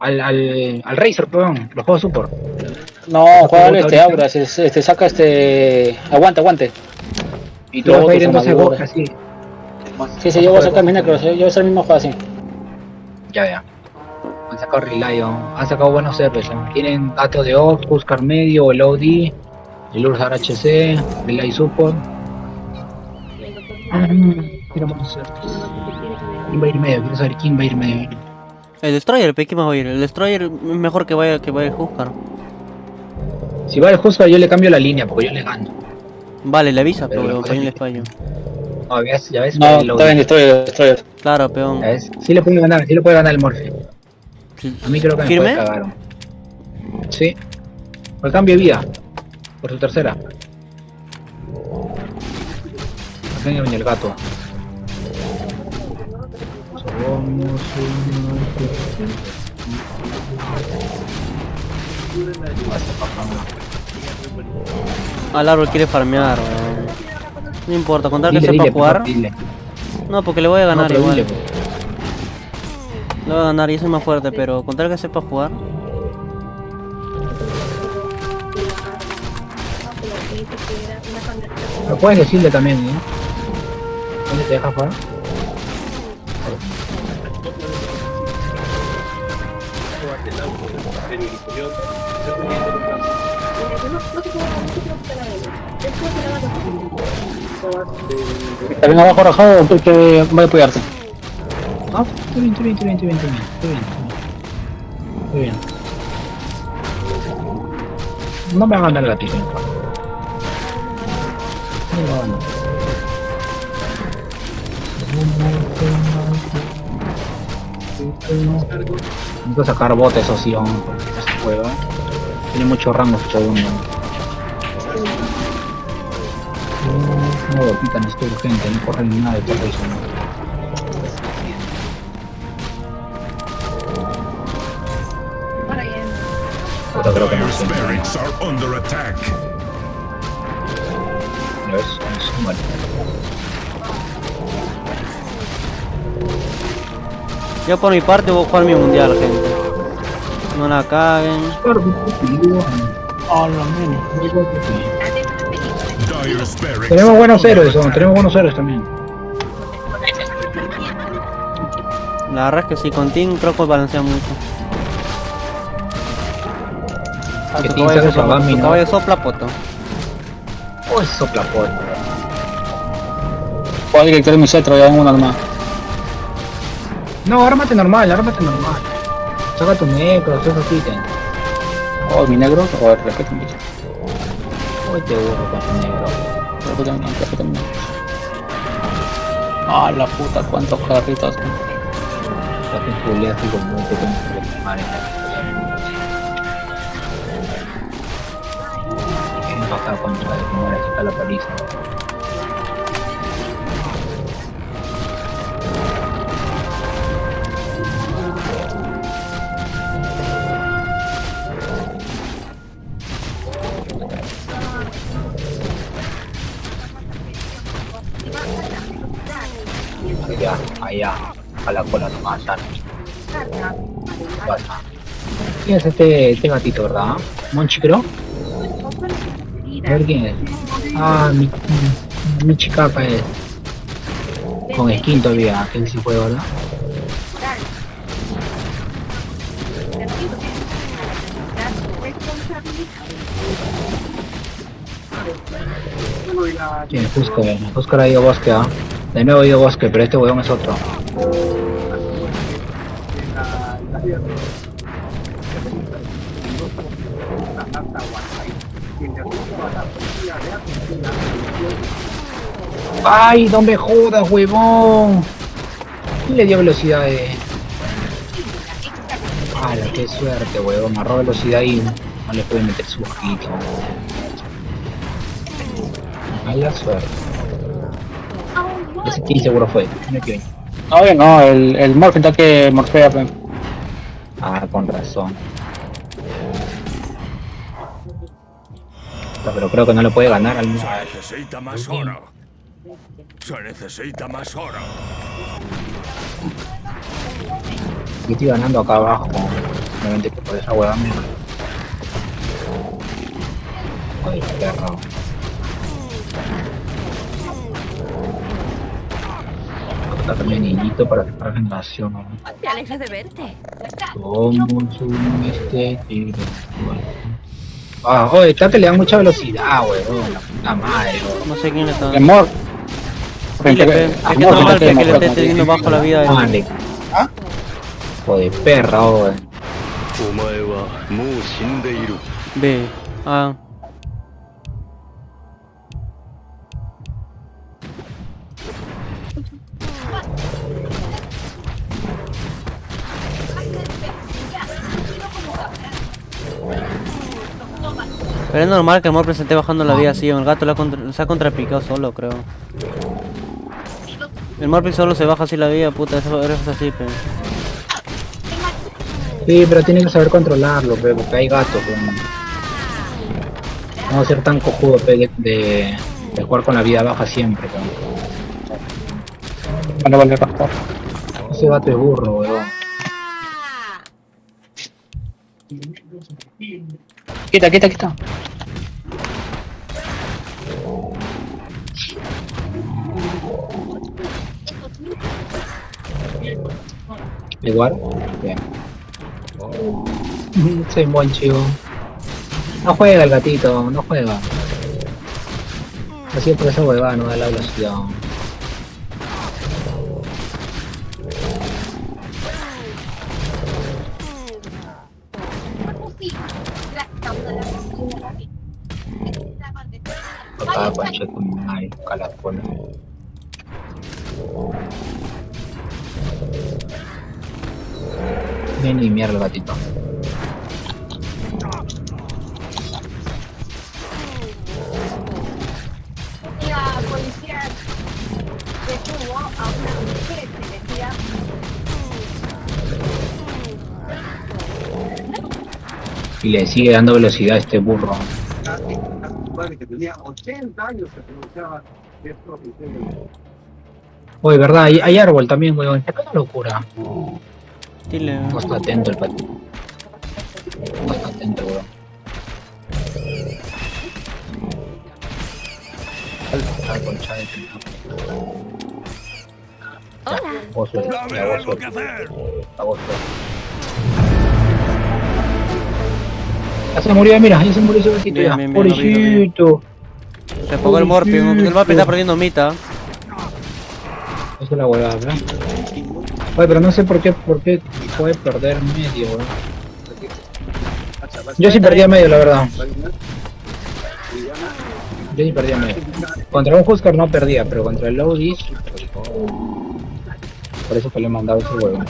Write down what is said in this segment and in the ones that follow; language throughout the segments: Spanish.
Al, al, al Razer, perdón, los juegos support. No, juega al este Aura, se, se- este, saca este... Aguante, aguante. Y tú Luego vas a ir en 12 armaduras. gotas, así. Sí, sí, yo voy a sacar mis necros, yo voy a hacer el mismo juego así. Ya, ya. Han sacado Relion, han sacado buenos servers. ¿no? Tienen datos de Ox, Buscar Medio, el OD, el Ursar HC, Relay Support. Ah. ¿Quién va a ir medio? Quiero saber quién va a ir medio. El Destroyer. ¿qué más va a ir? El Destroyer es mejor que vaya, que vaya el Huskar. Si va el Huskar yo le cambio la línea porque yo le gano. Vale, le avisa, Pero pero peón le fallo. No, ya ves, ya ves. No, está bien, Destroyer, Destroyer. Claro, peón. Ya ves, sí le puede ganar, sí le puede ganar el Morphe. A mí creo que me ¿Firme? puede cagar. Sí. Por cambio de vida. Por su tercera. Acá en el gato. Al árbol quiere farmear. No importa, contar que Dile, sepa dile, jugar. dile. No, porque le voy a ganar igual. dile. Le voy a ganar y soy más fuerte, pero contar que sepa jugar. Pero puedes decirle también, ¿no? ¿Dónde te deja jugar? También abajo rajado, tú que voy a apoyarte. Ah, está bien, está bien, está bien, está bien, está bien, está bien. Está bien. No me va a ganar la tija. No me va a ganar. Necesito sacar botes o hombre, porque no se juega. Tiene mucho rango este segundo. No, botita, necesito urgente, no corre ni nada de todo eso. Pero creo que no sé. barracks are under attack. No es, Yo por mi parte voy a jugar mi mundial, gente. No la caguen. Tenemos buenos héroes, ¿no? tenemos buenos héroes también. La verdad es que sí, con Team creo que balancea mucho. Ah, Que Team sabe sopla, su ¿no? caballo sopla poto. Oh, es soplapot. Juega director mi cetro, ya en una nomás. No, ármate normal, ármate normal. Saca tu necro, saca tu ítem. Oh, mi negro, o el respeto mi Hoy te burro con tu negro. Respeto mi respeto mi Ah, la puta, cuántos carritos. Estás en Julián y con mucho con madre. Para acá contra de que está la paliza. A la cola nomás, sana. Basta. ¿Quién es este, este gatito, verdad? ¿Monchi creo? A ver quién es. Ah, mi, mi, mi es. Con skin todavía, que sí fue, ¿verdad? ¿Quién es Husker? Husker ha ido bosque, ¿ah? De nuevo ha bosque, pero este huevón es otro. ¡Ay, no me jodas, huevón! ¿Quién le dio velocidad de...? ¡Hala, qué suerte, huevón! Agarró velocidad y no le puede meter su ojito. Mala suerte. Ese kill seguro fue. No. No, el, el Morphin está que morfea. Ah, con razón. No, Pero creo que no le puede ganar al... Se necesita más oro. Se necesita más oro. Y estoy ganando acá abajo. Obviamente que por esa hueá me. Joder, perro. tratarme de niñito para ¿no? De verte. Como un este tigre. Ah, joder, esta te le da mucha velocidad, weón. La puta madre. No sé quién está. Amor. Es que que le esté teniendo bajo la vida. Vale. ¿Ah? Joder, perra, weón. Ve. Ah. Pero es normal que el Morphle se esté bajando la vida así, el gato la contra- se ha contrapicado solo, creo. El Morphle solo se baja así la vida, puta, eso es así, pe. Sí, pero tiene que saber controlarlo, pe, porque hay gatos, weón. No ser tan cojudo, pe, de, de, de jugar con la vida baja siempre, weón. Vale, vale, raspa. Ese gato es burro, weón. Quita, quita, quita. Igual. Bien. Soy buen chivo. No juega el gatito, no juega. Así es por esa huevada, no da la velocidad. Ah, concha tu madre, calafona. Viene y mierda el gatito. La policía detuvo a una mujer que decía Y le sigue dando velocidad a este burro. que tenía 80 años se pronunciaba de profesión. Oye, verdad, hay, hay árbol también, weón. ¿Qué locura? Dile. No está atento el patito. No está atento, weón. Hola. Vos vos ya, vos suelto. Ya se murió, mira, ya se murió ese Bien, ya. bien. Pobrecito. Se apagó el Morphe, el Morphe está perdiendo mita. Esa es la huevada, ¿verdad? Oye, pero no sé por qué, por qué puede perder medio, weón. Yo sí perdía medio, la verdad. Yo sí perdía medio. Contra un Husker no perdía, pero contra el Lowdis... Por eso que le he mandado ese huevo.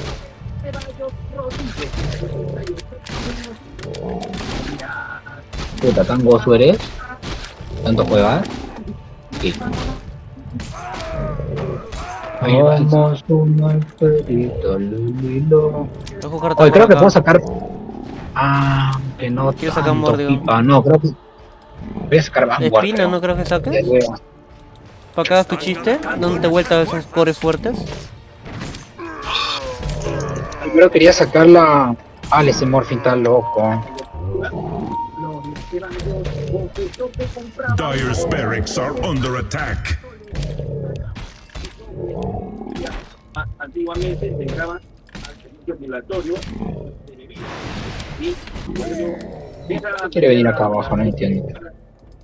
Puta, tan gozo eres. Tanto juegas. Vamos un alfredito, lulilo. Oye, creo que acá. puedo sacar. Ah, que no. Quiero sacar pipa. No, creo que. Voy a sacar De Vanguard. espina. ¿no creo que hueva. ¿Para que hagas tu chiste? ¿Dónde te vuelta esos cores fuertes? Primero quería sacar la. Ah, ese Morphin está loco. Dire's barracks are under attack. Antiguamente se entraban al servicio ambulatorio y luego deja- Quiere venir acá abajo, no entiendo.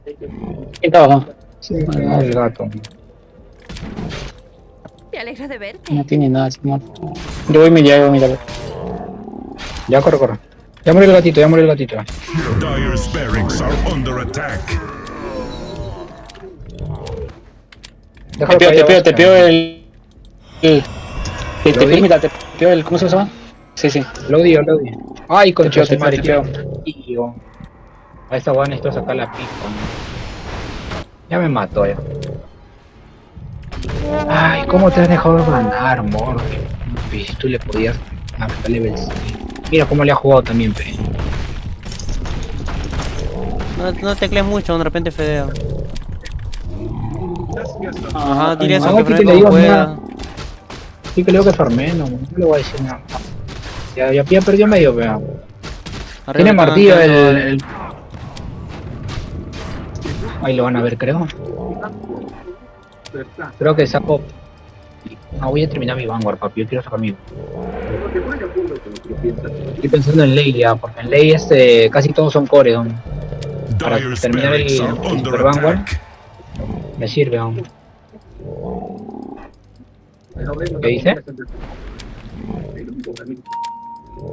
¿Quién está abajo? Sí, el gato. Me alegra de verte. No tiene nada, ese Mor. Yo voy y me llevo, mira. Ya corre, corre. Ya murió el gatito, ya murió el gatito. Dire's barracks are under attack. Déjalo Te caer te abajo. te el. el te, peo, mira, te peo el. ¿Cómo se llama? Sí, sí. Lo odio, lo odio. Ay, concha Te peo, su madre, te peo, tío. A esta weá necesito sacar la pipa. Ya me mató ya. Ay, ¿cómo te has dejado ganar, Morphe? Si tú le podías marcar level 5. Mira cómo le ha jugado también, pe. No, no teclees mucho, de repente fedea. Ajá, dile eso, que te Fred le digo pueda. Sí digo que farmé, no, no le voy a decir nada. Ya, ya, ya perdió medio, pero. Arriba Tiene martillo el, Ahí lo van a ver, creo. Creo que saco. Ah, voy a terminar mi Vanguard, papi. Yo quiero sacar mi. Estoy pensando en ley ya, porque en ley este, casi todos son core. ¿no? Para terminar el, el Super Vanguard, me sirve. ¿no? ¿Qué dice?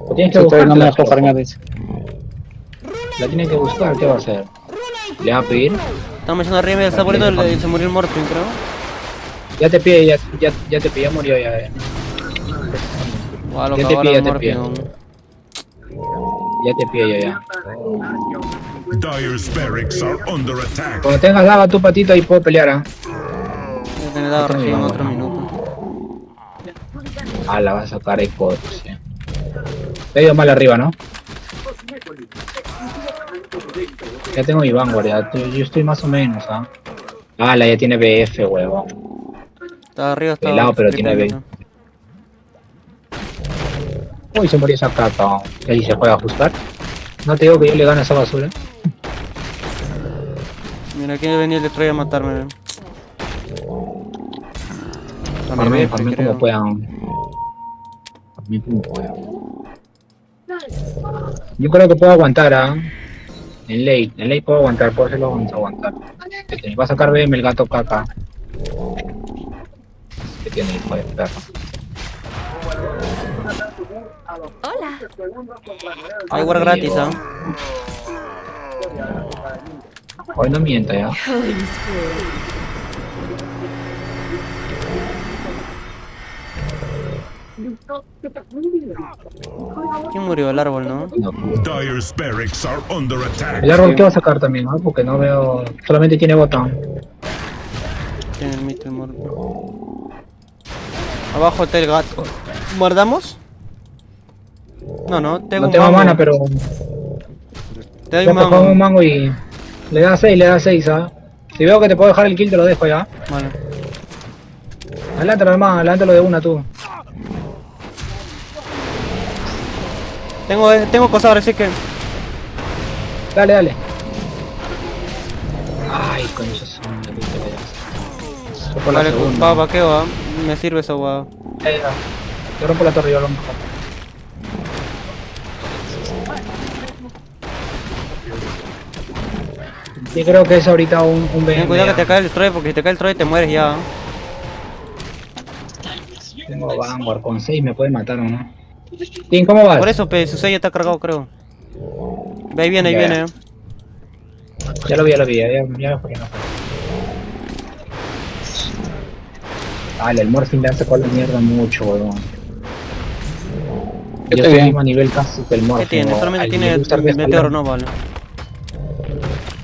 Lo tienes que buscar. no me la, dejo farmear, dice. la tiene que buscar, ¿qué va a hacer? ¿Le va a pedir? Estamos echando arriba, está muriendo, el- se murió el Morphin, creo. Ya te pide, ya, ya, ya te pide, ya murió ya. eh. Lo Ya te pilla, el te weón. Ya te pide ya, ya. Barracks are under attack. Cuando tengas lava tu patito ahí puedo pelear, ¿ah? Ya tenés dado recién en otro minuto. Ah, la vas a sacar por sí. Te ha ido mal arriba, ¿no? Ya tengo mi Vanguard, ya. Yo estoy más o menos, ¿ah? Ah, la ya tiene BF, huevón. Está arriba, está. Pelado, pero tiene vida. Uy, se murió esa capa. ¿Y ahí se puede ajustar? No te digo que yo le gano a esa basura. Mira, aquí venía el Destroyer a matarme. Farmen, farmen como puedan. Como puedan. Yo creo que puedo aguantar, ¿ah? En ley, en ley puedo aguantar, puedo hacerlo vamos a aguantar. Que te va a sacar BM el gato caca. Que tiene hijo de perro. Hola. Hay war gratis, ¿ah? Hoy no mienta ya. ¿Quién murió? El árbol, ¿no? El árbol que va a sacar también, ¿no? Porque no veo. Solamente tiene botón. Tiene el mito Morphin. Abajo está el gato. ¿Guardamos? No, no, tengo No un tengo mango. mana, pero. Te doy un te pongo un mango. mango y. Le da 6, le da 6, ¿ah? Si veo que te puedo dejar el kill, te lo dejo ya. Vale. Adelántalo, hermano, adelántalo de una tú. Tengo, eh, tengo cosas ahora, así que. Dale, dale. Ay, madre, qué pedazo. Yo por la Vale, segunda. va, vaqueo, ¿ah? Me sirve esa guada. Ya, ya. Yo rompo la torre, yo lo rompo. Sí, creo que es ahorita un, un Ten cuidado que te cae el destroyer, porque si te cae el destroyer te mueres ya. Tengo Vanguard con 6, me puede matar o no. Tim, ¿cómo vas? Por eso, pe, su sello está cargado, creo. Ve, ahí viene, ahí Ya. viene. Ya lo vi, ya lo vi, ya, ya, me fue, ya me fue. Vale, el Morphin le hace con la mierda mucho, weón. Yo Estoy mismo nivel casi que el Morphin. ¿Qué tiene? Solamente Al tiene que meteoro, no vale.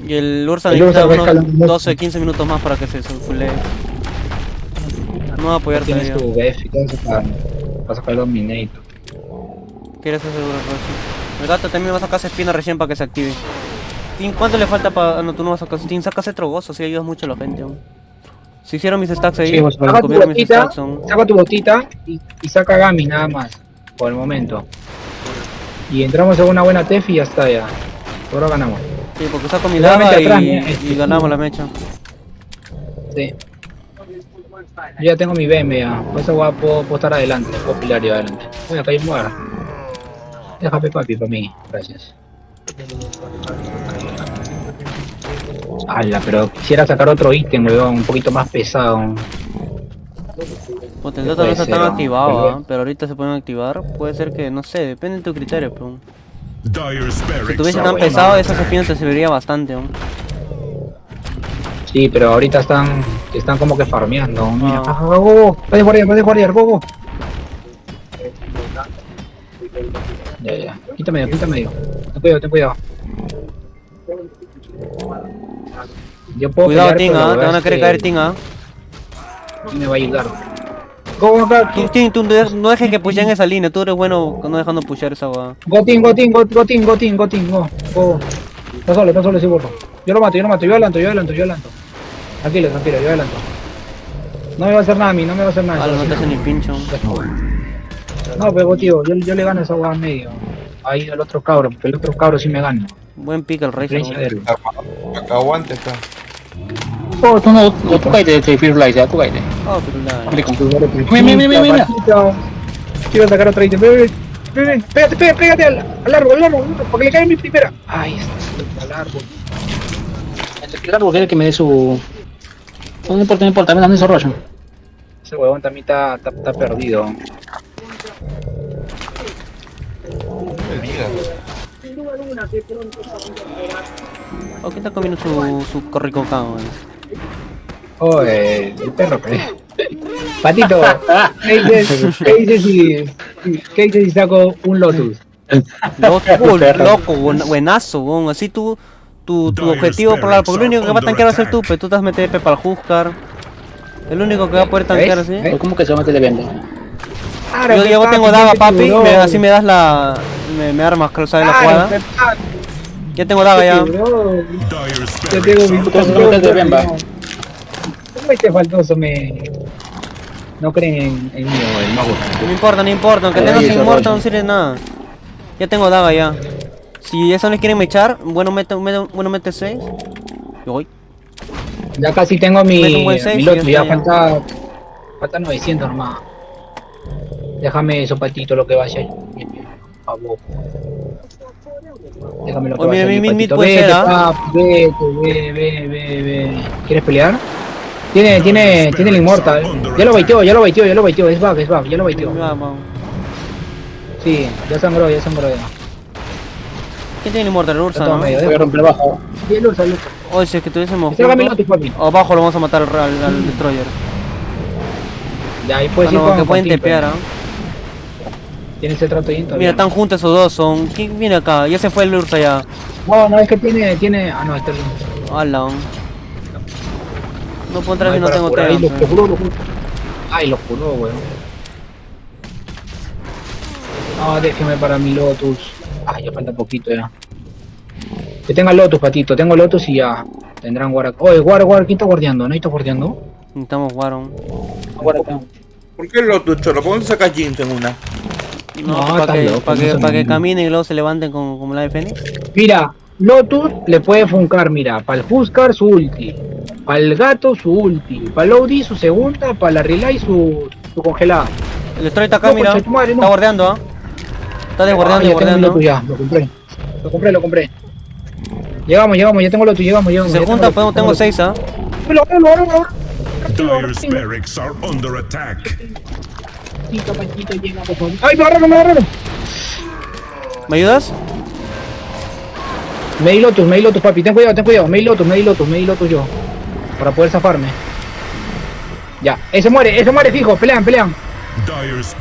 Y el Ursa El necesita unos escalando. 12, 15 minutos más para que se fulee. No va a apoyar Tienes todavía. tu BF y todo eso para, para sacar el Dominator. ¿Quieres hacer seguro, Rosy? El gato también va a sacar espina recién para que se active. Tim, ¿cuánto le falta para.? Ah, no, tú no vas a sacar. Tim, saca ese trogoso, así ayudas mucho a la gente. aún. Si hicieron mis stacks ahí, Sí, vos, saca tu botita, saca tu botita y, y saca Gami nada más, por el momento. Y entramos en una buena TEF y ya está ya. Ahora ganamos. Sí, porque saco mi lava y, y ganamos la mecha. Sí. Yo ya tengo mi BM ya. Por eso voy a- puedo, puedo estar adelante, puedo pilar yo adelante. Voy a caer muera. Déjame papi para mí, gracias. Ala, pero quisiera sacar otro ítem, weón, un poquito más pesado. Pues Sí, dato no está tan activado, Pero- ¿ah? pero ahorita se pueden activar. Puede ser que, no sé, depende de tu criterio. Pero... Si tuviese are tan bueno. pesado, esas espinas te serviría bastante. aún. Sí, pero ahorita están, están como que farmeando. Mira, Ah. ah, go, go, go, va de guardiar, va de guardiar, go, go. Ya, ya, quítame, quítame. Ten cuidado, ten cuidado. Yo puedo Cuidado, pelear, Ting, pero ¿ah? Te van a querer que caer, Ting, ¿ah? ¿quién me va a ayudar? Go, go, go, Tú, Ting, tú no dejes- no dejes que pushen esa línea. Tú eres bueno no dejando pushar esa guada. go, Ting, go, Ting, go, go, Ting, go, Ting, go, Ting, go, go. Está solo, está solo ese burro. Yo lo mato, yo lo mato, yo adelanto, yo adelanto, yo adelanto. Tranquilo, tranquilo, yo adelanto. No me va a hacer nada a mí, no me va a hacer nada. No te hace ni pincho. No, pero tío, yo, yo le gano a esa hueá medio. Ahí al otro cabro, porque el otro cabro sí me gana. Buen pick el rey. Aguante, acá. Oh, tú no, no, tú cállate, este Firulais, ya, tú cállate. Oh, pero la- Mira, mira, mira, mira. Quiero sacar otra ítem. Ven, ven, ven, ven, Pégate, pégate, pégate al, al árbol, al árbol, porque le cae mi primera. Ay, está al árbol. El árbol quiere que me dé su... No importa, no importa, me dan esos rollos. Ese huevón también está, está, está perdido. Oh, ¿quién está comiendo su, su corricocao? eh? Oh, eh, el perro, pues. Patito, ¿qué dices, qué dices si, qué dices si saco un Lotus? Loco, uh, loco, buen- buenazo, bon. Así tú, tu, tu objetivo por la, porque lo único que va a tanquear va a ser tú, pero tú te vas a meter para el Huskar. El único que va a poder tanquear así. ¿Cómo que se mete de vende? Claro, Yo, yo tengo daga, papi, me- así me das la. Me, me armas, creo, ¿sabes la Claro, jugada? pues, papi, Ya tengo daga ya. spirits tengo mi no. ¿Cómo este faltoso me... No creen en, en mí, el mago? No me importa, no importa, aunque tengas inmortal rollo. no sirve de nada. Ya tengo daga ya. Si eso les quieren me echar, bueno mete, mete- bueno mete 6. Yo voy. Ya casi tengo mi, mi ya ya ya. falta... Falta 900 nomás. Déjame eso, patito, lo que vaya ahí. Por favor. Déjame lo que vaya mi- mi- Vete, ¿ah? vete, ve, ve, ve, ve. ¿Quieres pelear? Tiene, tiene, tiene el inmortal. Ya lo baiteó, ya lo baiteó, ya lo baiteó. Es bug, es bug, ya lo baiteó. Sí, ya sangró, ya sangró ya. ¿Quién tiene inmortal? El Ursa, ¿no? medio, Voy a romper abajo. Sí, el Ursa, el Ursa. Oye, si es que tuviésemos papi. abajo lo vamos a matar al, al, al Destroyer. Ya, ahí Ah, puedes ir no, con que pueden con Timper. tepear, ¿ah? Tiene ese trato todavía. Mira, están juntos esos dos, son... ¿Quién viene acá? Ya se fue el Ursa ya. No, no, es que tiene, tiene... Ah, no, este es el. Ala. No puedo entrar Ay, si no tengo curar ahí, tema. Lo curó, lo curó. Ay, lo curó, weón. No, déjeme para mi Lotus. Ay, ya falta poquito ya. Que tenga Lotus, patito. Tengo Lotus y ya. Tendrán guarda. Oye, guarda, guarda. ¿Quién está guardiando? ¿No está guardiando? Necesitamos acá. ¿Por qué lo tu cholo? ¿Cómo te sacas Jinx en una? No, No, para que, pa' no que, pa' caminen y luego se levanten como, como la de Fénix. Mira, Lotus le puede funcar, mira. Para el Huskar su ulti. Para el gato su ulti. Para el Audi su segunda. Para la Relay su, su congelada. El Destroyer está acá, No, mira. madre, no. Está guardeando, ¿ah? Está desguardeando, Ah. Lotus ya. Lo compré. Lo compré, lo compré. Llegamos, llegamos. Ya tengo Lotus, llegamos, llegamos. se ya junta, tengo podemos, tengo Lotus. 6, ¿ah? Dire are under attack. Panchito, Panchito, llega, por favor. ¡Ay, me agarraron, me agarraron! ¿Me ayudas? Me di Lotus, me di Lotus, papi. Ten cuidado, ten cuidado. Me di Lotus, me di Lotus, me di Lotus yo. Para poder zafarme. Ya, ese muere, ese muere fijo. Pelean, pelean.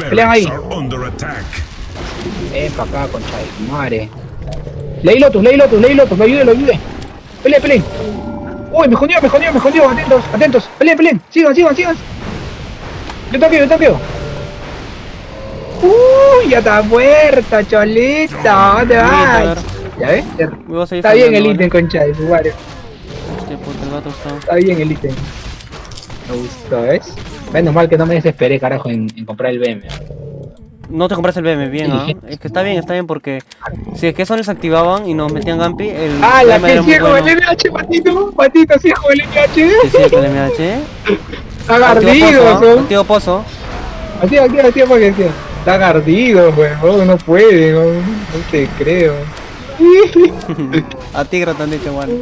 Pelean ahí. spirits are under attack. Ven pa' acá, concha de madre. Leí Lotus, leí Lotus, leí Lotus. Lo ayude, lo ayude. Peleen, peleen. Uy, me jodió, me jodió, me jodió. Atentos, atentos. Peleen, peleen. Sigan, sigan, sigan. Yo toqueo, yo toqueo. Uy, ya está muerta, cholita. ¿Dónde vas? ¿Ya ves? Está bien el ítem, concha de madre. ¿vale? Hostia, puta, el gato está... Está bien el ítem. Me gustó, ¿ves? Menos mal que no me desesperé, carajo, en, en comprar el BM. No te compraste el BM, bien, ¿ah? Es que está bien, está bien porque... Si es que eso les activaban y nos metían Gampi, el ¡Ah, la BM que ciego bueno. el MH, patito! ¡Patito, ciego el MH! Sí, el MH. ¡Está Activo pozo, ¿ah? Activo pozo. Activa, activa, activa para Está gardido, weón, no puede, weón. No te creo. A han dicho, bueno.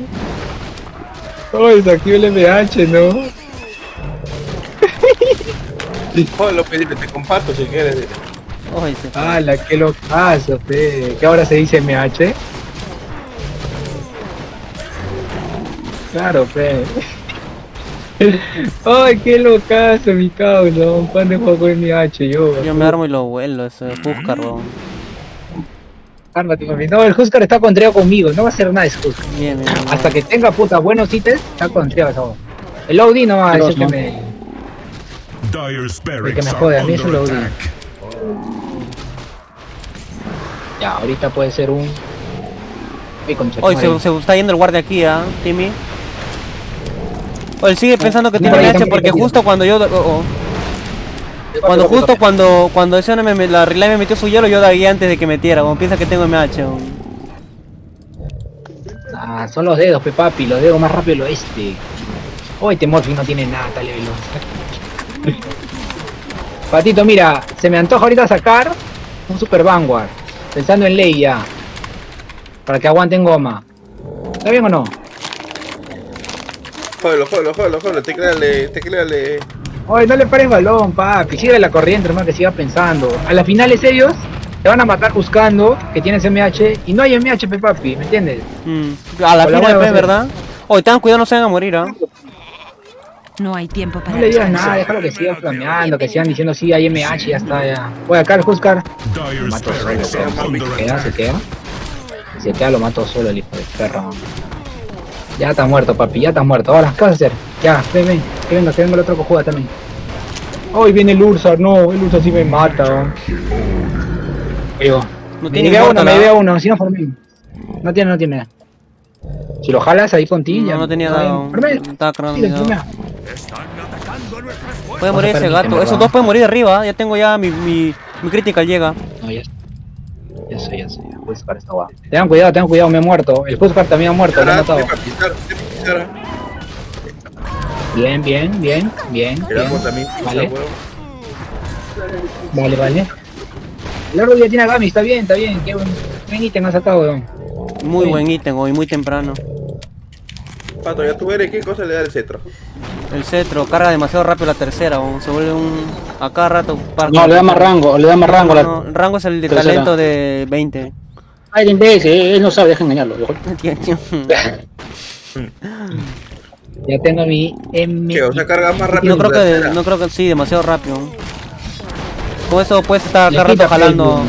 Ay, se activa el MH, ¿no? Joder, lo pedí, te comparto si quieres. Oye, sí. ¡Hala, qué locazo, fe! ¿Qué ahora se dice MH? Claro, fe. ¡Ay, qué locazo, mi cabrón! ¿Cuándo juego con MH yo? Yo me armo y lo vuelo, ese Huskar, weón. Cálmate, mami. No, el Huskar está contreado conmigo, no va a hacer nada ese Huskar. Bien, bien, bien. Hasta que tenga puta buenos ítems, está contreado esa voz. El OD no va a decir que me. Dire me spirits jode, a mí lo odio. attack. Ya, ahorita puede ser un. Ay, concha se, se está yendo el guardia aquí, ¿ah? Timmy. Oye, sigue pensando que tiene MH también porque justo cuando yo... Oh, oh. Cuando justo cuando cuando ese hombre me, la relay me metió su hielo, yo dagué antes de que metiera, como piensa que tengo MH. Ah, son los dedos, pe papi, los dedos más rápido del oeste. Oh, este Morphy no tiene nada, tal. Patito, mira, se me antoja ahorita sacar un Super Vanguard. Pensando en ley ya. Para que aguanten goma. ¿Está bien o no? Jódelo, jódelo, jódelo, jódelo, tecleale, tecleale. Oye, no le pares balón, papi. Sigue la corriente, hermano, que siga pensando. A las finales ellos te van a matar buscando que tienes MH y no hay MH, pe papi, ¿me entiendes? Mm. A la final, pues. ¿verdad? Oye, tengan cuidado, no se van a morir, ¿ah? No hay tiempo para No le digas nada, déjalo que sigan flameando, que sigan diciendo sí, hay MH, ya está, ya. Oye, acá el Huskar. Mato solo, se queda, se queda. Se queda, lo mato solo el hijo de perro. Ya está muerto, papi, ya está muerto. Ahora, ¿qué vas a hacer? Ya, ven, ven, que venga, que venga el otro cojuda también. Hoy viene el Ursa, no, el Ursa sí me mata. Digo, No me tiene llevé a uno, me llevé uno, si no formé. No tiene, no tiene. Si lo jalas ahí con ti, No, ya. no tenía está. Estaba dado. Puede morir ese gato. Esos dos pueden morir de arriba. Ya tengo ya mi, mi, mi critical llega. No, ya Ya sé, ya sé, Huskar está guapo. Tengan cuidado, tengan cuidado, me he muerto. El Huskar también ha muerto, lo he matado. Bien, bien, bien, bien, El árbol bien. también pisa, Vale. Vale, vale. El árbol ya tiene a Gami, está bien, está bien. Qué buen, buen ítem has sacado, weón. Muy buen ítem hoy, muy temprano. Pato, ya tú verás qué cosa le da el cetro. El cetro carga demasiado rápido la tercera. o Se vuelve un. A cada rato. para- No, le da más rango, le da más rango. No, la... no, rango es el de tercera. talento de 20. Ay, el imbécil, él no sabe, deja engañarlo. Ya tengo mi M. Que, o sea, carga más rápido. No creo que no creo que sí, demasiado rápido. Con eso puedes estar cada rato jalando.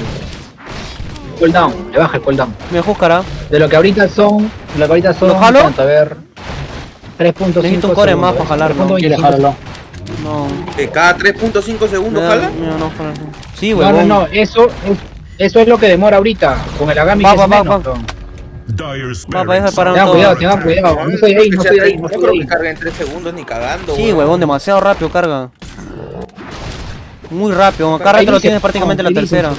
Cooldown, le baja el cooldown. Me juzgará. De lo que ahorita son. De lo que ahorita son. ¿Lo jalo? ¿cuánto? A ver. 3.5 Necesito un core más para jalar. ¿no? 3.25. Quiere jalarlo. No. Que cada 3.5 segundos jala. no, no, jala. Sí, No, huevón. no, no, eso es, eso es lo que demora ahorita. Con el Agami Va, que va, es va, menos, barracks deja Tengan todo. cuidado, tengan cuidado. No estoy ahí, no estoy ahí, no no creo que cargue en 3 segundos ni cagando. Sí, huevón, demasiado rápido carga. Muy rápido, rato lo tienes prácticamente no, la tercera.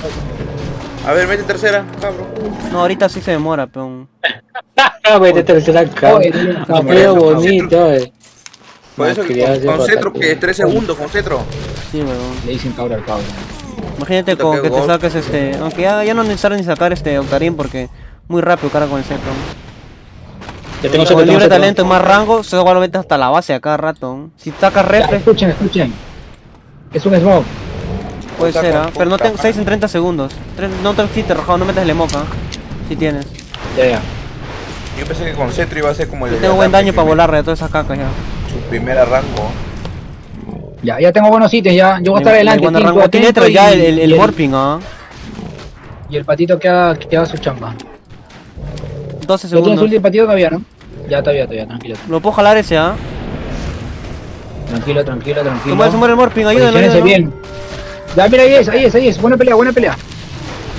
A ver, mete tercera, cabrón. No, ahorita sí se demora, peón. Ah, de tercera cama. Oye, Capeo bonito, eh. Por eso que Malcriado, con, con ese cetro, pata. que 3 segundos con cetro. Sí, huevón. Le dicen cabra al cabra. Imagínate con que te saques este. Aunque ya, ya no es necesario ni sacar este Octarín porque muy rápido carga con el centro. Ya tengo Con libre talento y más rango, eso igual lo metes hasta la base a cada rato. Si sacas reflex, escuchen, escuchen. Es un smoke. Puede ser, ¿ah? Pero no tengo madre. 6 en 30 segundos. No te quites rojado, no metes el emoca. Si tienes. Ya, ya. Yo pensé que con cetro iba a ser como el. Yo de tengo buen daño para volarle a todas esas cacas ya. Su primera rango. Ya, ya tengo buenos ítems, ya. Yo voy a estar adelante. Rango tiene atento ya y- el, el, el y morphing, ¿ah? Y el patito que haga, que haga su chamba. 12 ¿Lo tienes segundos. ulti el patito todavía, no? Ya, todavía, todavía, tranquilo. Lo puedo jalar ese, ¿ah? Tranquilo, tranquilo, tranquilo. muere, se muere el ayúdalo, Posiciónense ayúdalo. bien. Ya, mira, ahí es, ahí es, ahí es. Buena pelea, buena pelea.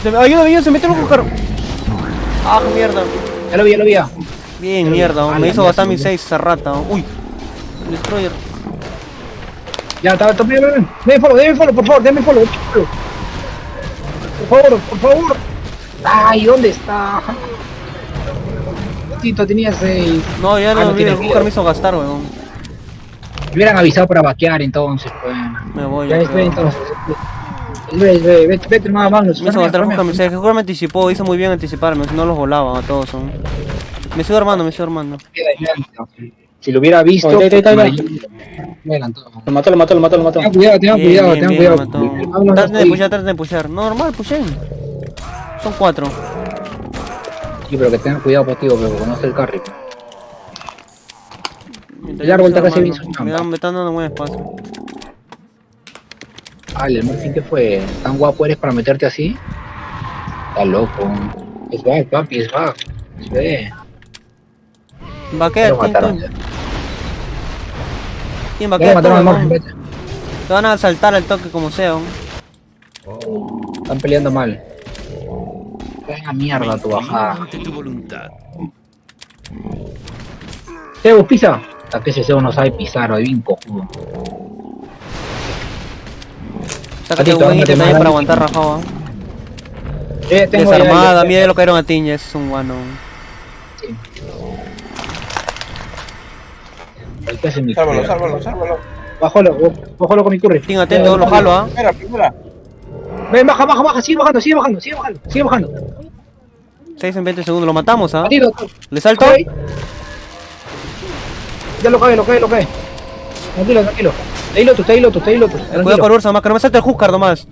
Ayúdame, ayúdame, se metió el buscar. Ah, mierda. Ya lo vi, ya lo vi. ya. Bien, mierda, Ah, me hizo gastar mis 6 esa rata. Uy, Destroyer. Ya, está, está, ven, ven, ven. Deme follow, deme follow, por favor, deme follow. Por favor, por favor. Ay, ¿dónde está? Tito tenía seis. No, ya Ah, no, tiene me hizo gastar, weón. Me hubieran avisado para vaquear entonces, pues. Me voy, Ya creo. entonces. Ve, ve, vete, vete, más Magnus. Me hizo farmea, gastar el farmea. Buscar mis 6. Que me anticipó, hizo muy bien anticiparme, no los volaba a todos. son. Me sigo armando, me sigo armando. Si lo hubiera visto, adelantó. Lo mató, lo mató, lo mató, lo mató. Tengan cuidado, tengan Bien, cuidado, bien, tengan bien, cuidado. El Traten de pushar, traten de pushar. No, normal, pushen. Son 4. Sí, pero que tengan cuidado, potigo, porque conoce el carry. El bien su Me chamba. dan, me están dando buen espacio. Ah, el morfín que fue tan guapo eres para meterte así. Está loco. Es back, papi, es back. Se ve. Va a quedar. ¿quién, va a quedar? Te van a saltar al toque como sea. weón. Están peleando mal. Venga mierda tu bajada. Zeus, pisa. Hasta que ese Zeus no sabe pisar, o bien cojudo. Sácate un buen ítem ándate, también para aguantar rajado. Eh, ya- Desarmada, ya- mira lo que era una tiña, es un guano. Ay, ¿qué hace mi Sálvalo, sálvalo, sálvalo. Bájalo, bájalo con mi curry. Tin atento, lo jalo, ¿ah? Primera. Ven, baja, baja, baja, sigue bajando, sigue bajando, sigue bajando, sigue bajando. 6 en 20 segundos, lo matamos, ¿ah? ¿Le salto? Ya lo cae, lo cae, lo cae. Tranquilo, tranquilo. Está ahí Lotus, está ahí Lotus, está ahí Lotus. Cuidado con Ursa, más que no me salte el Huskar nomás.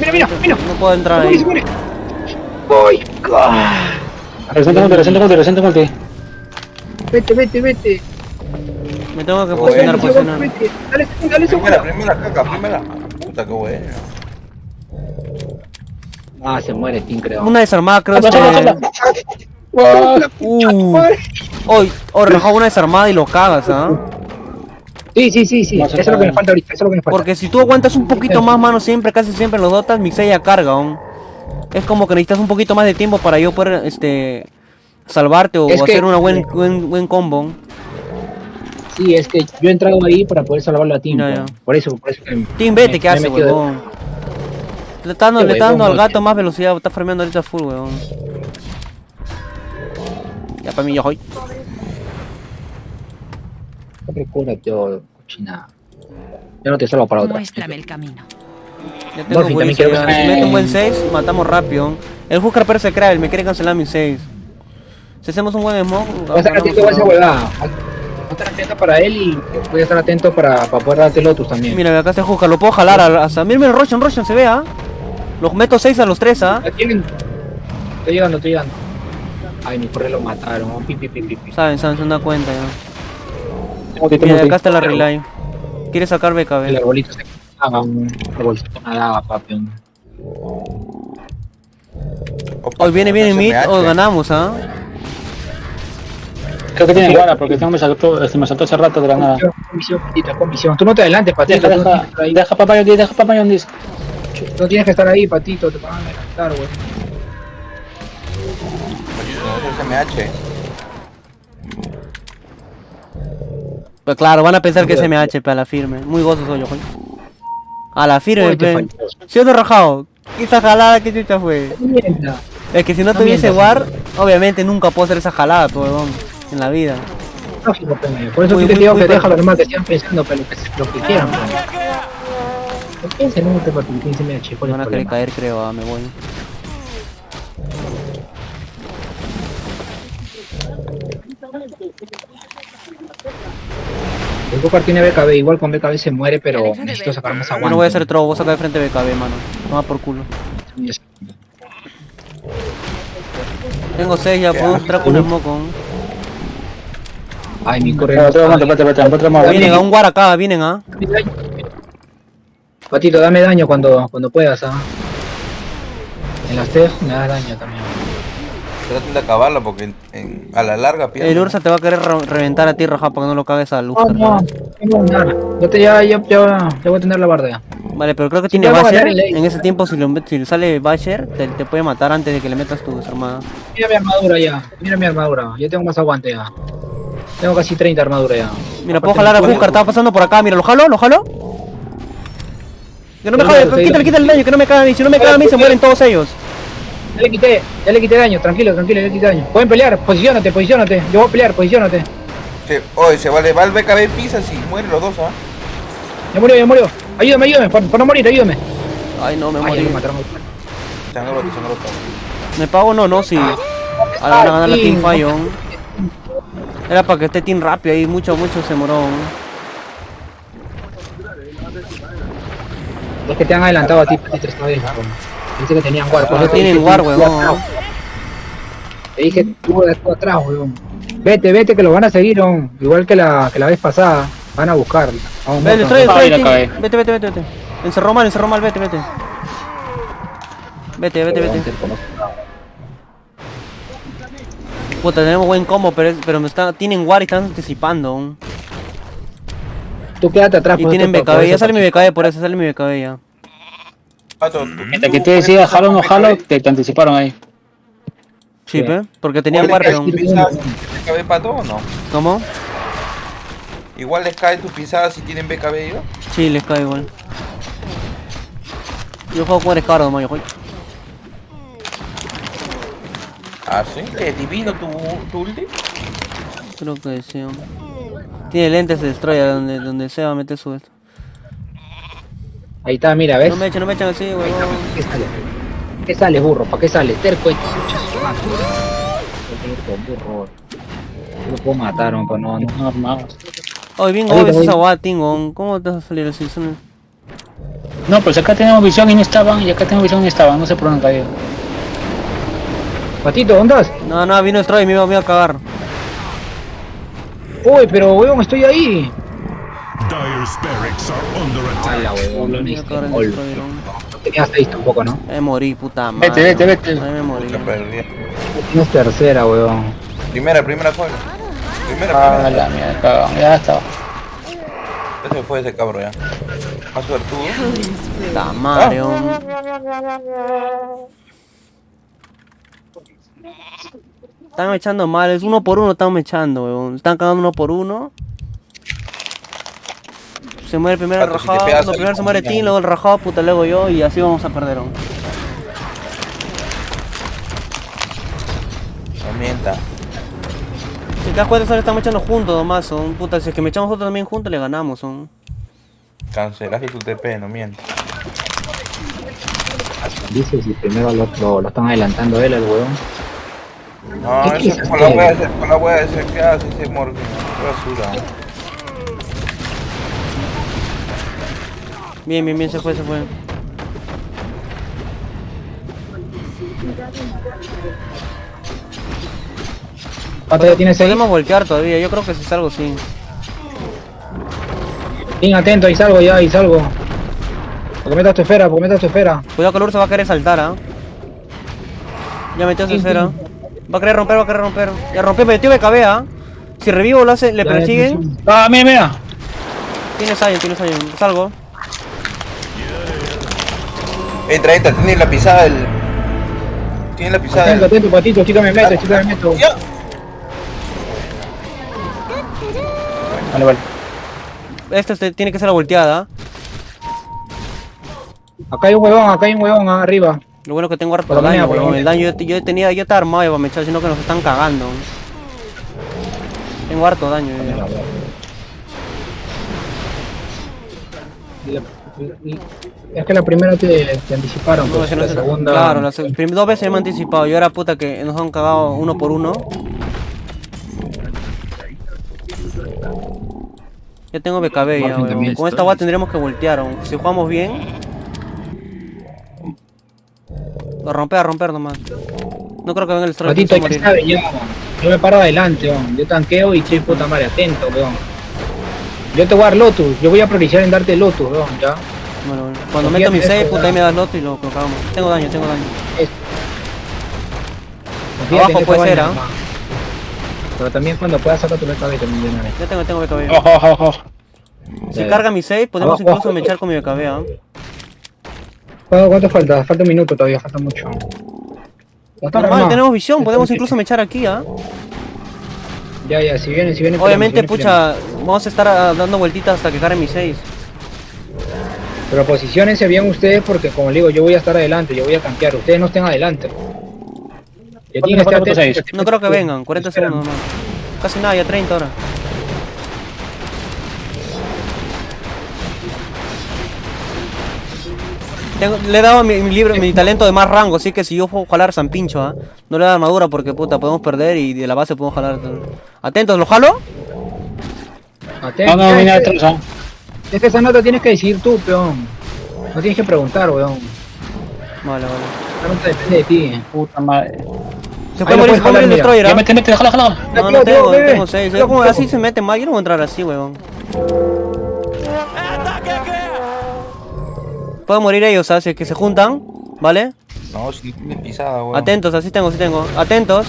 Mira, mira, mira. No puedo entrar Se ahí. ah. Resente multi, resente multi, resente multi. Vete, vete, vete. Me tengo que posicionar, posicionar. Dale, dale, Primera, primera, caca, primera. Puta, qué bueno. Ah, se muere, Tim, creo. Una desarmada, creo. Uh. Hoy, oh, rajado una desarmada y lo cagas, ¿ah? Sí, sí, sí, sí. Eso es lo que me falta ahorita, eso es lo que me falta. Porque si tú aguantas un poquito más, mano, siempre, casi siempre en los dotas, mi ya carga, aún. Es como que necesitas un poquito más de tiempo para yo poder, este... Salvarte o Es que- hacer una buen, buen, buen combo. Sí, es que yo he entrado ahí para poder salvarlo a Tim. Por eso, por eso que... Team, vete, me- ¿qué me hace, metido de- huevón? Le está dando, Qué le está dando huevón, al gato más velocidad, está farmeando ahorita full, huevón. Ya para mí, yo voy. Recúrate, yo, cochina. Yo no te salvo para otra. Muéstrame el camino. Ya tengo Dolphin, también quiero que- Si mete un buen 6, matamos rápido. El Huskar pero se crea, me quiere cancelar mi 6. Si hacemos un buen smoke, Voy a estar ganamos atento a esa todo. huevada. Voy a estar atento para él y voy a estar atento para, para poder darte Lotus también. Mira, acá está el Huskar, lo puedo jalar a- hasta. Mira, mira, Roshan, Roshan, se ve, ¿ah? Los meto 6 a los 3, ¿ah? Estoy llegando, estoy llegando. Ay, mi correo lo mataron. Pi, pi, pi, pi, pi. Saben, saben, se dan cuenta ya. Mira, acá está la relay. Quiere sacar El BKB. arbolito se cagaba, un arbolito nadaba, papi. Hoy viene, viene se mid, o ganamos, ¿ah? Creo que tiene guarda porque me saltó, este me saltó hace rato de la nada. Comisión, comisión. Tú no te adelantes, patito. Deja, deja, papá Yondis, deja papá Yondis. No tienes que estar ahí, patito. Te van a adelantar, güey. No, ese SMH. Pues claro, van a pensar que es MH, a la firme. Muy gozo soy yo, joder. A la firme, pe. ¿Sí o esa jalada que chucha fue? Mierda. Es que si no No tuviese war, obviamente nunca puedo hacer esa jalada, huevón, en la vida. Lógico, pe, me- Por eso Muy, sí te muy, digo muy que déjalo nomás que sigan pensando, pero lo que, lo que quieran. No piensen en partido, piensen en el chico. Me van a querer caer, creo, ah, me voy. El Gokar tiene BKB, igual con BKB se muere, pero necesito sacar más Yo aguante. no voy a hacer trobo, voy a sacar de frente BKB, mano. No va por culo. Tengo 6 ya, puedo entrar con un smoke. Ay, mi correo. Vienen a un war acá, vienen, ah. Patito, dame daño cuando, cuando puedas, ¿ah? En las TEG me das daño también. Traten de acabarlo porque en- en- a la larga pierden. El Ursa te va a querer re- reventar a ti, raja, para que no lo cagues a luz. No, no, tengo nada. Yo te, ya, ya, ya, ya voy a tener la barda ya. Vale, pero creo que tiene Basher. En ese tiempo, si, lo, si le sale Basher, te, te puede matar antes de que le metas tu desarmada. Mira mi armadura ya, mira mi armadura. Ya tengo más aguante ya. Tengo casi 30 armadura ya. Mira, puedo jalar a Huskar, estaba pasando por acá, mira, ¿lo jalo? ¿Lo jalo? Que no me jale, quítale, quítale el daño, que no me caga a mí, si no me caga a mí se mueren todos ellos. Ya le quité, ya le quité daño, tranquilo, tranquilo, ya le quité daño. Pueden pelear, posicionate, posicionate. Yo voy a pelear, posicionate. Se- Oye, se vale, va el BKB pisa si mueren los dos, ¿ah? Ya murió, ya murió. Ayúdame, ayúdame, por, por no morir, ayúdame. Ay, no, me Ay, morí. mataron. ¿Me pago no? No, sí. Ahora van a ganar la Team. Fallon. Era para que esté Team rápido ahí, mucho, mucho se moró. Es que te han adelantado a ti, Patito, esta vez. Pensé que tenían war. por Ah, tienen war, atrás. Te dije, tú de tú atrás, weón. Vete, vete, que lo van a seguir, weón. Igual que la, que la vez pasada. Van a buscar. Vamos, Vete, vamos. trae, trae. Vete, vete, vete, vete. Encerró mal, encerró mal, vete, vete. Vete, vete, vete. Puta, tenemos buen combo, pero, es- pero me está, tienen war y están anticipando. Tú quédate atrás. Y por tienen BKB, ya sale mi. BKB, por eso sale mi BKB ya. Pato, tú- Mientras que tú te decía pasar jalo o no BKB. te, te anticiparon ahí. Sí. ¿pe? Porque tenían ¿Igual war, les cae pero... tu pisada si tienen BKB pato o no? ¿Cómo? Igual les cae tu pisada si tienen BKB ellos. Sí, les cae igual. Yo juego con Scar nomás, yo juego. Ah, sí, es divino tu, tu ulti. Creo que sí. Tiene lentes de destroyer donde, donde sea mete su esto. Ahí está, mira, ¿ves? No me echen, no me echen así, huevón. ¿Qué sale? ¿Qué sale, burro? ¿Para qué sale? Terco, burro. Lo puedo matar, no, no. No. Oye, bien obvio esa guada, Tingon. ¿Cómo te vas a salir así? Son- No, pues acá tenemos visión y no estaban, y acá tenemos visión y no estaban, no sé por dónde caído. Patito, ¿dónde estás? No, no, vino Destroyer y me iba, me iba a cagar. Uy, pero weón, estoy ahí. Dire's barracks are under attack. weón, no Me iba a necesito cagar el gol. Destroyer. hombre. No ¿no? Me morí, puta madre. Vete, vete, vete. Ahí me morí. Tienes tercera, weón. Primera, primera cuál. Primera, Ah, primera. la mierda, cagado, ya estaba. Ese fue ese cabro ya. Más suertudo. Puta madre, hombre. Están echando mal, es uno por uno están echando, weón. Están cagando uno por uno. Se muere primero el si rajado, no, al primero se muere. Tim, luego el rajado, puta, luego yo y así vamos a perder, hombre. No mienta. Si te das cuenta, solo estamos echando juntos nomás, son puta, si es que me echamos nosotros también juntos le ganamos, son. Cancelaste tu TP, no mientas. Dice si primero lo, lo, lo están adelantando él, el weón. No, ¿Qué eso es con la wea ese, con la wea ese que hace ese Morgan. Qué basura. Bien, bien, bien, se fue, se fue. ¿Cuánto tienes ahí? Podemos voltear todavía, yo creo que si salgo sí. Bien atento, ahí salgo ya, ahí salgo. Porque metas tu esfera, porque metas tu esfera. Cuidado que el urso va a querer saltar, ¿ah? Ya metió su esfera. Va a querer romper, va a querer romper. Ya rompió, metió BKB, ¿ah? Si revivo lo hace, le persiguen. Ah, mira, mira. Tiene Sion, tiene Sion. Salgo. Entra, entra, tiene la pisada del. Tiene la pisada Atento, del. atento, patito, chica me meto, chica me meto. Ya. Vale, vale. Esta este, tiene que ser la volteada. Acá hay un huevón, acá hay un huevón arriba. Lo bueno que tengo harto Por daño. El daño yo, yo tenía, yo estaba armado iba a echar, sino que nos están cagando. Tengo harto daño. yo ya. Es que la primera te, te anticiparon, No, pues, no la se- segunda... Claro, las dos veces me han anticipado. Yo era puta que nos han cagado uno por uno. Ya tengo BKB ya. Con esta guay tendríamos que voltear. weón. Si jugamos bien. A romper, a romper nomás. No creo que venga el Stroke Patito, hay que. Yo me paro adelante, weón. Yo tanqueo y estoy puta madre, atento, weón. Yo te voy a dar Lotus, yo voy a priorizar en darte Lotus, weón, ya. Bueno, bueno. Cuando meto mi en 6, eso, puta ahí me das loto y lo, lo cagamos. Tengo daño, tengo daño. Abajo puede ser, ¿ah? Pero también cuando puedas sacar tu BKB también de una vez. Ya tengo, tengo BKB. Ojo, ojo, ojo. Si carga mi 6, podemos incluso mechar con mi BKB, ¿ah? ¿Cuánto, cuánto falta? Falta un minuto todavía, falta mucho. Normal, tenemos visión, podemos incluso mechar aquí, ¿ah? Ya, ya, si viene, si viene. Obviamente, peleamos, si viene, pucha, vamos a estar ah, dando vueltitas hasta que cargue mi 6. Pero posiciónense bien ustedes porque, como le digo, yo voy a estar adelante, yo voy a campear. Ustedes no estén adelante. Que estar atentos. No creo que vengan, 40 Esperan. segundos nomás. Casi nada, ya 30 ahora. Tengo- le he dado mi, mi libro, mi talento de más rango, así que si yo puedo jalar San Pincho, ¿ah? No le da armadura porque puta, podemos perder y de la base podemos jalar. Atentos, ¿lo jalo? Atentos. No, no, viene atrás, ah. Es que esa nota tienes que decir tú, peón. No tienes que preguntar, weón. Vale, vale. Esa nota depende de ti. Puta madre. Se puede morir, se puede morir el destroyer, Ya ¿ah? mete, mete, jala. No, no tengo, tengo 6. Tío, tío. así se mete más, yo no voy a entrar así, weón. Pueden morir ellos, ¿sabes? Si es que se juntan, ¿vale? No, si tiene pisada, weón. Atentos, así tengo, así tengo. Atentos.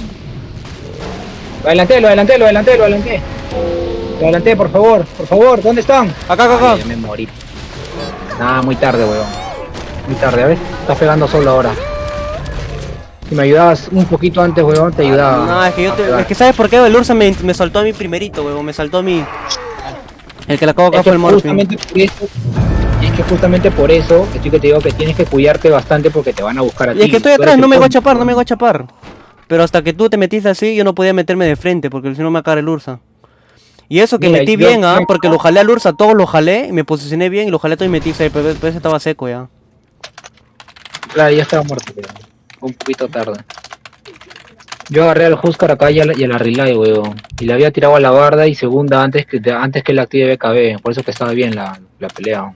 Lo adelanté, lo adelanté, lo adelanté, por favor, por favor, ¿dónde están? Acá, acá, acá. Ay, ya me morí. Nah, muy tarde, weón. Muy tarde, ¿ves? Estás pegando solo ahora. Si me ayudabas un poquito antes, weón, te ayudaba. No, es que yo a te, es que sabes por qué el Ursa me, me saltó a mí primerito, weón, me saltó a mí. El que le acabo de Es fue que el Morphin. justamente por eso, Y es que justamente por eso estoy que te digo que tienes que cuidarte bastante porque te van a buscar a ti. Y es que estoy atrás, no me voy a chapar, no me voy a chapar. Pero hasta que tú te metiste así, yo no podía meterme de frente, porque si no me agarra el Ursa. Y eso que Mira, metí yo- bien, ¿ah? Porque lo jalé al Ursa, todos lo jalé, y me posicioné bien y lo jalé todo y metí seis, pero pero ese estaba seco ya. Claro, ya estaba muerto, pero un poquito tarde. Yo agarré al Huskar acá y a la, y a la Relay, weón. Y le había tirado a la barda y segunda antes que antes que la active BKB. Por eso que estaba bien la, la pelea.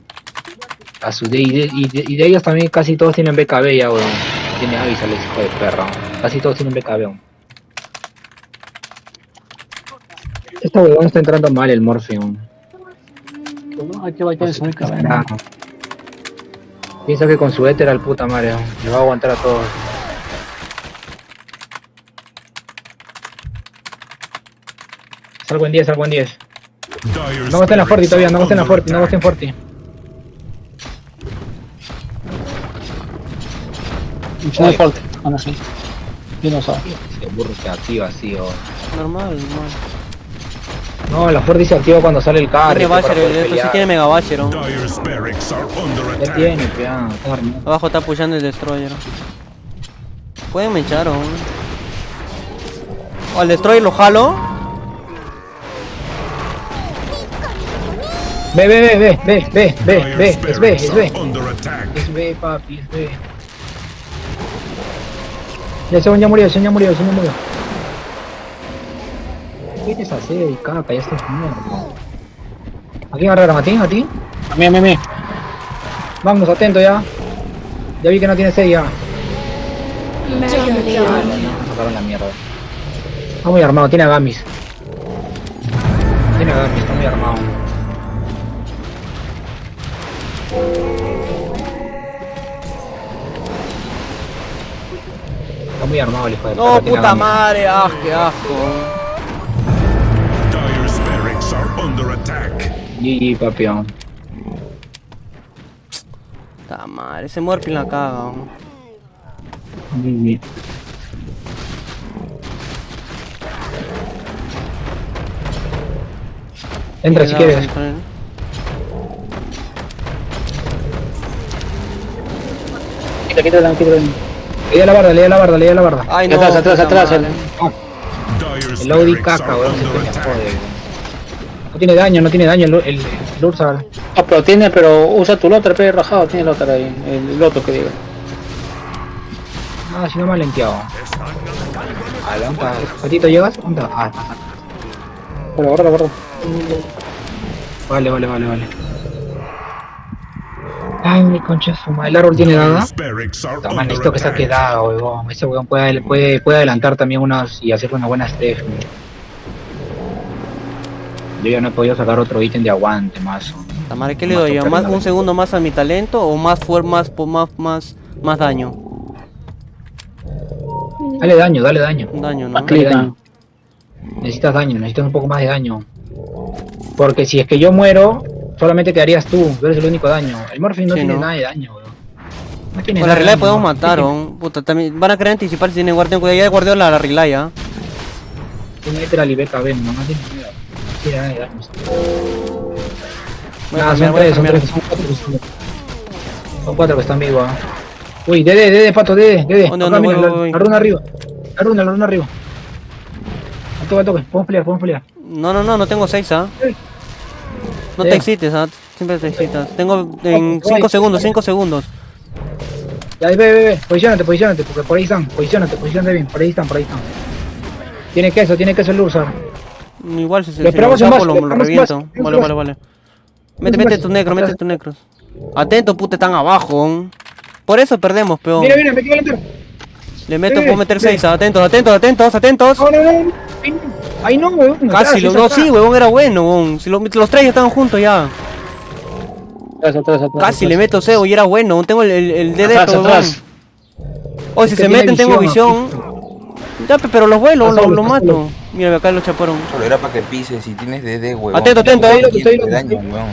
A su, de, y, de, y, de, y de ellos también casi todos tienen BKB ya, weón. Tiene avisal ese hijo de perra. Casi todos tienen BKB, weón. Este weón está entrando mal el Morpheum. Hay que bailar muy cabrón. Piensa que con su éter al puta madre, le va a aguantar a todos. Salgo en 10, salgo en 10. Dire No estén en la Forti todavía, no are estén en la Forti, no estén Forti. El fuerte. Bueno, sí. Yo no sabe. Ese burro se activa así, o... Normal, normal. No, la Forti se activa cuando sale el carry. Tiene para Basher, esto sí tiene Mega Basher, ¿no? Ya tiene, armado. Abajo está pushando el Destroyer. Pueden me echar, ¿o? Al Destroyer lo jalo. Ve, ve, ve, ve, ve, ve, ve, ve, es barracks es attack. Es B, papi, es B. Ya ese weón ya murió, ese weón ya murió, ese weón ya murió. ¿Qué tienes a hacer, caca? Ya estás muerto. ¿A quién agarraron? ¿A ti? ¿A ti? A mí, a mí, a mí. Vámonos, atento ya. Ya vi que no tiene 6 ya. Sacaron la mierda. Está muy armado, tiene Agamis. Tiene Agamis, está muy armado. Está muy armado el hijo de No, puta madre, ah, qué asco. GG, papión. Puta madre, ese Morphin la caga. GG. Entra si quieres. Quita, quita, quita. Le a la barda, le di a la barda, le di a la barda. Ay, no. Atrás, atrás, atrás. Dire's El Audi caca, weón, se me jode. No tiene daño, no tiene daño el, el, el Ursa. Ah, pero tiene, pero usa tu lotra, pero rajado, tiene el otro ahí. El otro que diga. Ah, si no me ha lenteado. ¿Patito llegas? ¿Onda? Ah, está, está. Bueno, guarda, guarda. Vale, vale, vale, vale. Ay, mi concha de su madre. ¿El árbol tiene dada? Under necesito que saque attack. dada, weón. Ese weón puede, puede, puede adelantar también unas y hacer una buena step. Yo ya no he podido sacar otro ítem de aguante más. Puta madre, ¿qué le doy? ¿Más, ¿Un segundo más a mi talento o más fuer más, más, más, más daño? Dale daño, dale daño. Un daño, ¿no? Dale daño. Necesitas daño, necesitas un poco más de daño. Porque si es que yo muero, solamente quedarías tú, tú eres el único daño. El Morphin no Sí, tiene ¿no? nada de daño. No tiene Con la relay podemos ¿no? matar, ¿o? Puta, también van a querer anticipar si tienen guardián. Cuidado, ya guardió la, la relay, ¿ah? Tiene literal y BKB, no, no. No de daño. Voy a Nada, cambiar, son tres, son tres, son cuatro Son cuatro que están vivos, ah. Uy, Dede, Dede, pato, Dede, Dede. Voy, la, voy, voy. la runa arriba. La runa, la runa arriba. Al toque, al toque. Podemos pelear, podemos pelear. No, no, no, no tengo 6, ¿ah? No te excites, ¿ah? Siempre te excitas. Tengo en Ay, 5 ay. segundos, 5 segundos. Ya, ve, ve, ve. Posicionate, posicionate, porque por ahí están. Posicionate, posicionate bien. Por ahí están, por ahí están. Tiene queso, tiene queso el Ursa. Igual si se lo saco, lo, reviento. base, Vale, vale, vale. Mete, mete base. tus necros, mete Atrás. tus necros. Atento, puta, están abajo. Por eso perdemos, peón. Mira, mira, me quiero meter. Le meto, puedo meter eh. 6. Atentos, atentos, atentos, atentos. No, no, no. no. Ahí no, weón. Casi, lo, no, sí, huevón, era bueno, huevón. Si lo- los tres ya estaban juntos ya. Atrás, atrás, atrás. Casi atrás. le meto cebo y era bueno. Tengo el, el, el dedo, atrás. Oye, si se meten, tengo visión, visión. Ya, pero los vuelo, Está lo, solo, lo está mato. Mira, acá lo chaparon. Solo era para que pises si tienes DD, weón. Atento, atento, Tienes eh. 500 Estoy- daño, weón.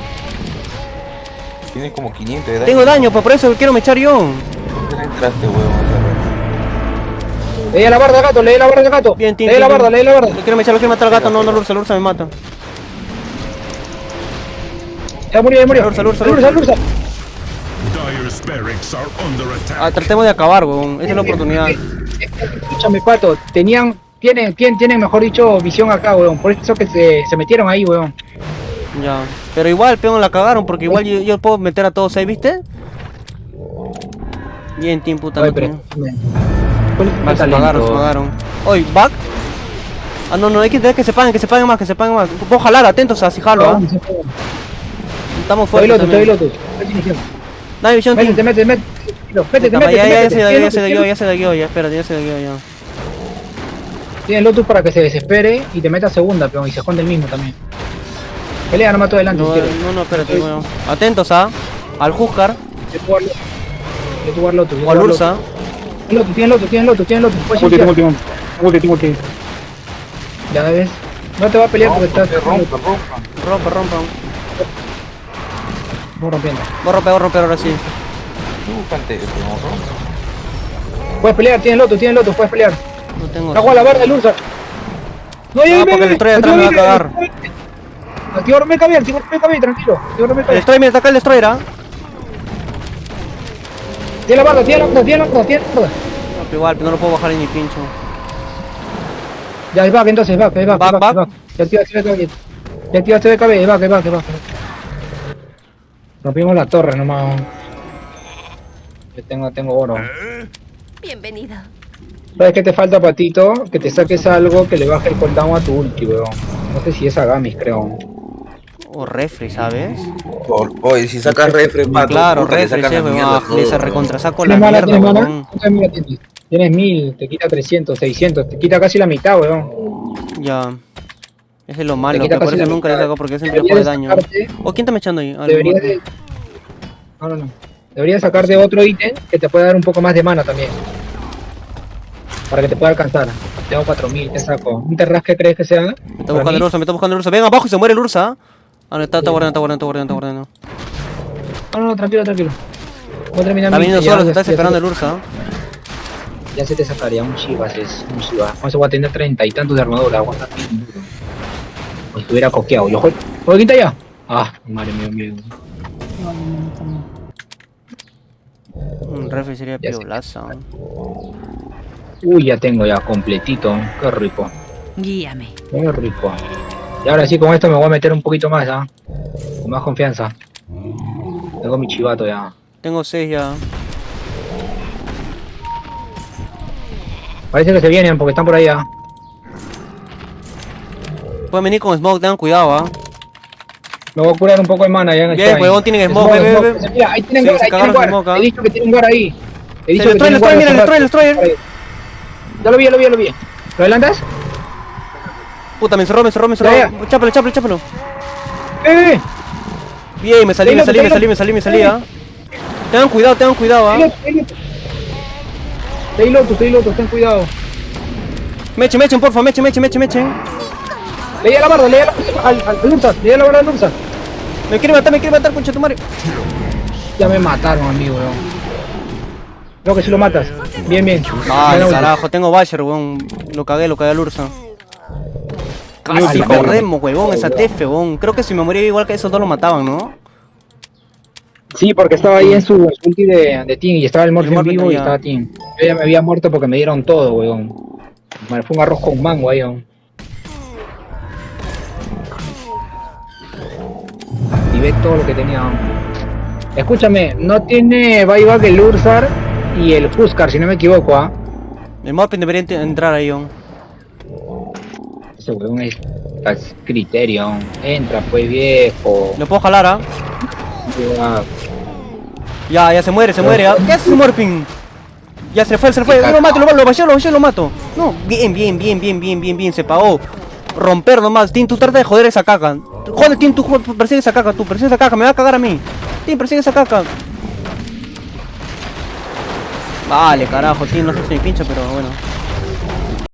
Tienes como 500 de daño. Tengo daño, pues por eso quiero me echar yo. ¿Por qué entraste, rato? Lee la barda, gato, lee la barda, gato. Bien, Lee la barda, lee la barda. Lo quiero me echar, lo quiero matar al gato. No, no, Lursa, Lursa me mata. Ya murió, ya murió. Ursa, Ursa, El Ursa, Ah, attack. tratemos de acabar, weón. Esta es la oportunidad. Escúchame, pato, tenían, tienen, tienen, tienen, mejor dicho, visión acá, weón. Por eso que se, se metieron ahí, weón. Ya. Pero igual, peón, la cagaron porque igual yo, yo puedo meter a todos ahí, ¿viste? Bien, team puta. Oye, no pero, tenía- me- ¿cuál es tu Vale, se pagaron, se pagaron. Oye, back. Ah, no, no, hay que tener que se paguen, que se paguen más, que se paguen más. Puedo jalar, atentos a si jalo, ¿ah? Estamos Te doy fuertes lotus, te lotus. Dale, visión, team. Métete, métete, métete. Métete, Puta, métete, ya, ya, ya se da, ya se da, Tienes ya se da, ya, espérate, ya se da, ya. Tienes lotus para que se desespere y te meta segunda, peón, y se esconde el mismo también. Pelea nomás todo adelante No, si quieres. no, no, espérate, weón. Atentos, ¿ah? Al yo te guardo lotus. yo o al Ursa. lotus. Lotus, tienes lotus, tienes lotus, tienes lotus. Ulti, tengo ulti, ulti, tengo ulti. Ya ves. No te va a pelear porque estás Rompa, rompa. Rompa, rompa. Voy rompiendo. Voy a romper, voy a romper ahora sí. Puedes pelear, tienes lotus, tienes lotus, puedes pelear. No tengo. Cago a la barra del Ursa. No, ya, No, porque el destroyer atrás me va a cagar. Activar me cabe, activar me cabe, tranquilo. Me El cabe. destroyer, mira, acá el destroyer, ¿ah? Tiene la barra, tiene la barra, tiene la barra, tiene la barra. No, pero igual, pero no lo puedo bajar ni pincho. Ya, es back entonces, es back, es back, back. back. Ya activaste activaste BKB, es back, es back, es back. Rompimos la torre nomás. Yo tengo, tengo oro. Bienvenido. ¿Sabes qué te falta, Patito? Que te saques algo que le baje el cooldown a tu ulti, weón. No sé si es Agamis, creo. O refri, ¿sabes? Por, oye, si sacas pato, claro, refri, sí, weón. Le se weón. recontrasaco la mierda, ¿Tienes tienes? 1000, te quita 300, 600, te quita casi la mitad, weón. Ya. Es lo malo, que por eso nunca le saco porque siempre juega de daño. ¿O quién está me echando ahí? Ah, Deberías el de... No, no, no. Deberías sacarte otro ítem que te pueda dar un poco más de mana también. Para que te pueda alcanzar. Tengo 4000, te saco. ¿Un terras que crees que sea? Me está buscando el ursa, me está buscando el ursa. Ven abajo y se muere el ursa. Ah, no, está, está guardando, está guardando, está guardando, está guardando. No, no, no, tranquilo, tranquilo. Voy a terminar Está viniendo solo, se está desesperando el ursa. Ya se te sacaría un Shivas, es un eso voy a tener treinta y tantos de armadura, aguanta bien duro. O estuviera coqueado. Yo juego. ¿Juego quinta ya? Ah, madre mía. Un refri sería Ya. Uy, ya tengo ya completito. Qué rico. Guíame. Qué rico. Y ahora sí, con esto me voy a meter un poquito más, ¿ah? Con más confianza. Tengo mi chivato ya. Tengo 6 ya. Parece que se vienen porque están por ahí ya. Pueden venir con smoke, tengan cuidado, ah. Me voy a curar un poco de mana ya en el Bien, huevón, tienen smoke, ve, ve, ve. Mira, ahí tienen guard, ahí tienen guard. smoke, ¿ah? He dicho que tienen guard ahí. He dicho que tienen guard mira, el destroyer, el destroyer. Ya lo vi, ya lo vi, ya lo vi. ¿Lo adelantas? Puta, me encerró, me encerró, me encerró. Chápalo, chápalo, chápalo. ¡Eh! Bien, me salí, me salí, me salí, me salí, me salí, ah. Tengan cuidado, tengan cuidado, ah. Stay lotus, stay lotus, ten cuidado. Mechen, mechen, porfa, mechen, mechen, mechen, mechen. Leía la barra, leía la al, al, al Ursa, leía la barra al Ursa. Me quiere matar, me quiere matar, concha tu madre. Ya me mataron, amigo, weón. Creo que si lo matas. Bien, bien. Ay, ulti. carajo, tengo Basher, weón. Lo cagué, lo cagué al Ursa. Casi perro. corremos, huevón, esa TF, weón. Creo que si me moría igual que esos dos lo mataban, ¿no? Sí, porque estaba ahí en su, ulti de, de Team y estaba el Morphin, vivo y estaba Team. Yo ya me había muerto porque me dieron todo, weón. Me fue un arroz con mango ahí, weón. Ve todo lo que tenía. Escúchame, no tiene buyback el Ursar y el Huskar, si no me equivoco, ¿ah? El Morpin debería ent- entrar ahí, weón. Ese weón es, es criterio. weón. Entra, pues viejo. Lo puedo jalar, ah. Ya. Ya, ya se muere, se muere, ah. ¿Qué hace Morpin? Ya se fue, se fue. Lo mato, lo mato, lo bajé, lo bajé, lo mato. No, bien, bien, bien, bien, bien, bien, bien, se pagó. Romper nomás. Tim, tú trata de joder esa caca. Joder, Tim, tú persigue esa caca, tú, persigue esa caca, me va a cagar a mí. Tim, persigue esa caca. Vale, carajo, Tim, no sé si me pincho, pero bueno.